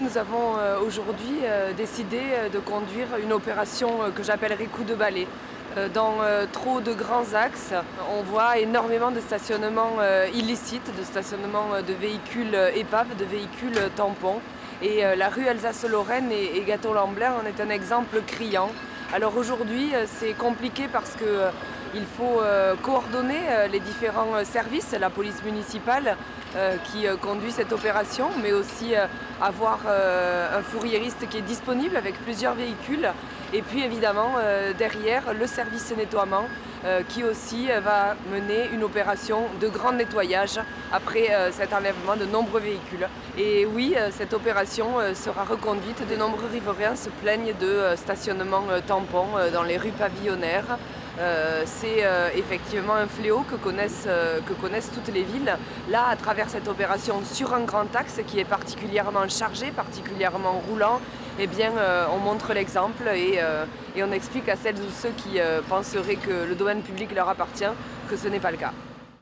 Nous avons euh, aujourd'hui euh, décidé euh, de conduire une opération que j'appellerai coup de balai. Dans trop de grands axes, on voit énormément de stationnements illicites, de stationnements de véhicules épaves, de véhicules tampons. Et la rue Alsace-Lorraine et Gâteau-Lamblin en est un exemple criant. Alors aujourd'hui, c'est compliqué parce que il faut euh, coordonner euh, les différents euh, services, la police municipale qui conduit cette opération, mais aussi avoir un fourriériste qui est disponible avec plusieurs véhicules. Et puis évidemment, derrière, le service nettoiement qui aussi va mener une opération de grand nettoyage après cet enlèvement de nombreux véhicules. Et oui, cette opération sera reconduite. De nombreux riverains se plaignent de stationnement tampon dans les rues pavillonnaires. Euh, c'est euh, effectivement un fléau que connaissent, euh, que connaissent toutes les villes. Là, à travers cette opération sur un grand axe qui est particulièrement chargé, particulièrement roulant, eh bien, on montre l'exemple et, on explique à celles ou ceux qui penseraient que le domaine public leur appartient que ce n'est pas le cas.